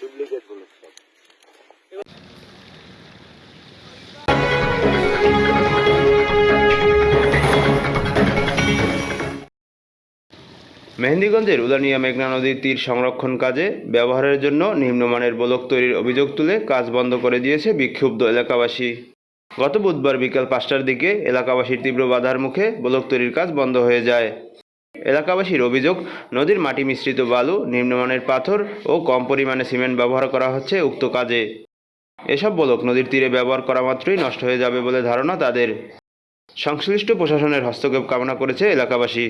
Duplicate মেহেন্দিগঞ্জের Ulania মেঘনা নদীর তীর সংরক্ষণ কাজে ব্যবহারের জন্য নিম্নমানের ব্লক তৈরির অভিযোগ তুলে কাজ বন্ধ করে দিয়েছে বিক্ষুব্ধ এলাকাবাসী। গত বুধবার বিকেল পাঁচটার দিকে এলাকাবাসীর তীব্র বাধার মুখে ব্লক তৈরির কাজ বন্ধ হয়ে যায়। এলাকাবাসীর অভিযোগ, নদীর মাটি মিশ্রিত বালু, নিম্নমানের পাথর ও কম পরিমাণে সিমেন্ট ব্যবহার করা হচ্ছে উক্ত কাজে। এসব ব্লক নদীর তীরে ব্যবহার করা মাত্রই নষ্ট হয়ে যাবে বলে ধারণা তাদের। সংশ্লিষ্ট প্রশাসনের হস্তক্ষেপ কামনা করেছে এলাকাবাসী।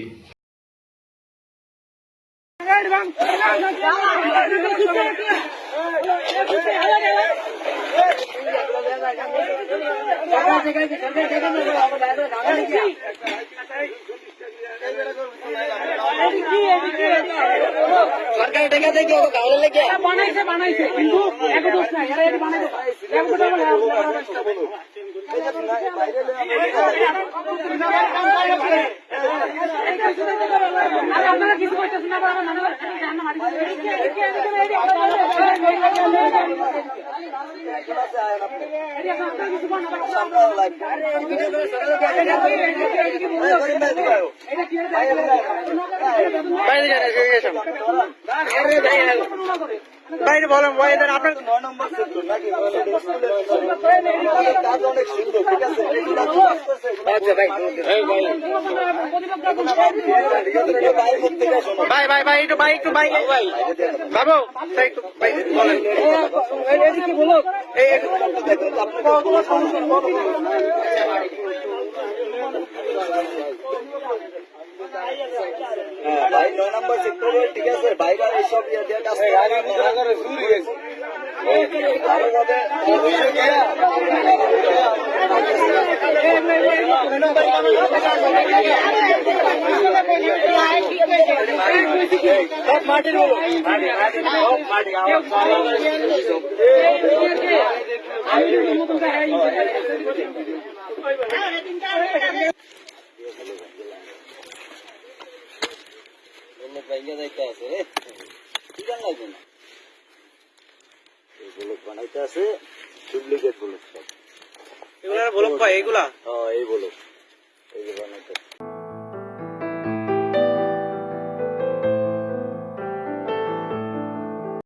সরকার টাকা থেকে গাওয়ালে লেগে বানাইছে বানাইছে, কিন্তু এক দোষ নাই, এরা এটা বানাইছে। এক কথা বলে আপনারা কিছু করতেছেন না বাইরে বলেন আপনার নয় নম্বর নাকি? অনেক সুন্দর ভাই ভাই ভাই ভাই একটু ভাই একটু ভাই। ভাই বাবু, ভাই, একটু ভাই বলেন। হ্যাঁ ভাই, নয় নম্বর ঠিক আছে বাইরে সব ইয়ে দিয়ে কাজ বানাইতে আছে ডুপ্লিকেট ব্লক সব এগুলা বলক পাই এগুলা এই ব্লক এই বানাইতে আছে।